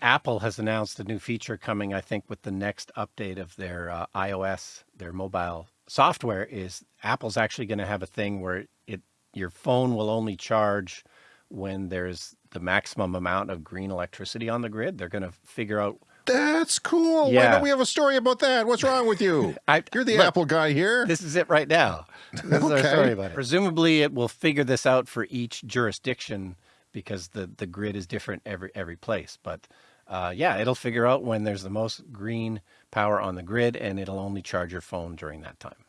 Apple has announced a new feature coming, I think, with the next update of their uh, iOS, their mobile software is Apple's actually going to have a thing where it your phone will only charge when there's the maximum amount of green electricity on the grid. They're going to figure out that's cool. Yeah. Why don't we have a story about that? What's wrong with you? I, You're the look, Apple guy here. This is it right now. This okay. is our story about it. Presumably, it will figure this out for each jurisdiction because the the grid is different every every place. But uh, yeah, it'll figure out when there's the most green power on the grid, and it'll only charge your phone during that time.